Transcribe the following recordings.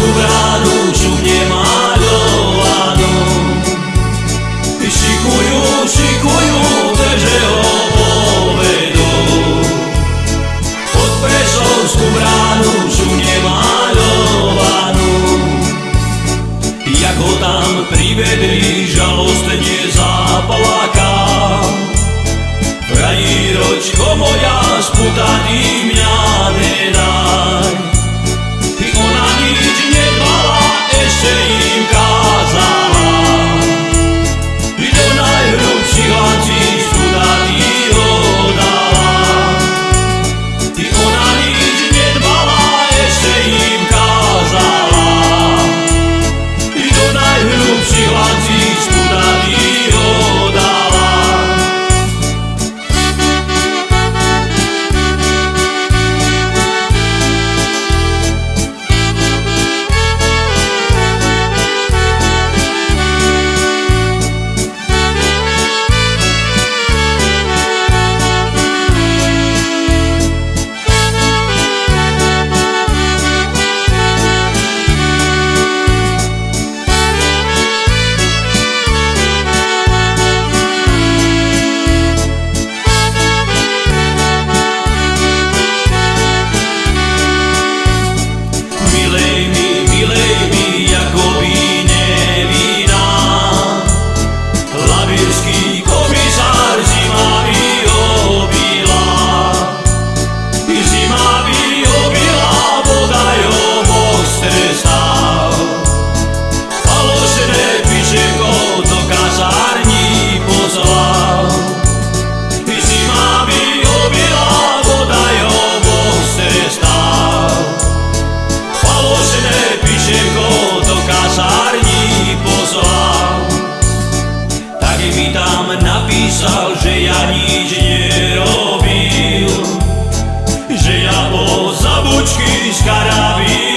tú bránu žune malovanú. Šikujú, šikujú, že ho povedú. Pod Prešovskú bránu žune malovanú. Jak ho tam privedli, žalostne zaplakal. Frajíročko moja, sputaný napísal, že ja nič nerobil, že ja bol zabučky z karabínu.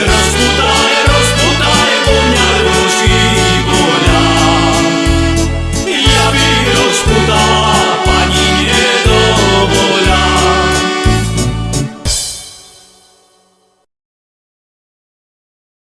serás tu.